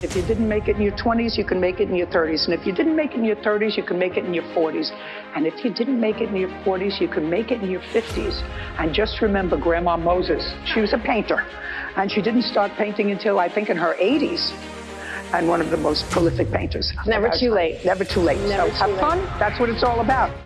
If you didn't make it in your 20s, you can make it in your 30s. And if you didn't make it in your 30s, you can make it in your 40s. And if you didn't make it in your 40s, you can make it in your 50s. And just remember Grandma Moses. She was a painter. And she didn't start painting until, I think, in her 80s. And one of the most prolific painters. Never too late. Never too late. Never so have late. fun. That's what it's all about.